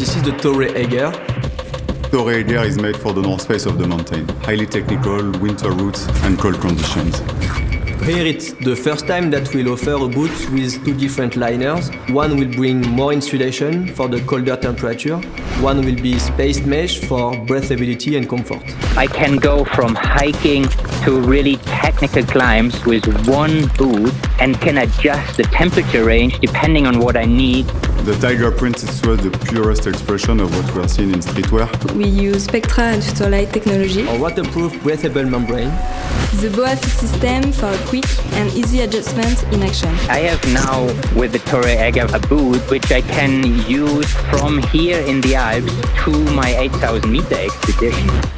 This is the Torre Eiger. Torre Eiger is made for the north face of the mountain. Highly technical, winter routes and cold conditions. Here it's the first time that we'll offer a boot with two different liners. One will bring more insulation for the colder temperature. One will be spaced mesh for breathability and comfort. I can go from hiking to really technical climbs with one boot and can adjust the temperature range depending on what I need. The Tiger Print is the purest expression of what we are seeing in streetwear. We use Spectra and Futurelight technology. Oh, a waterproof breathable membrane. The BOA fit system for quick and easy adjustment in action. I have now with the Torre Eiger a boot which I can use from here in the Alps to my 8000 meter expedition.